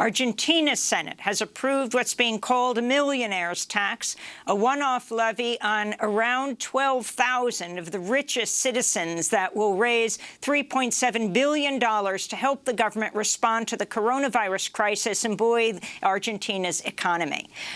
Argentina's Senate has approved what's being called a millionaire's tax, a one-off levy on around 12,000 of the richest citizens that will raise $3.7 billion to help the government respond to the coronavirus crisis and buoy Argentina's economy.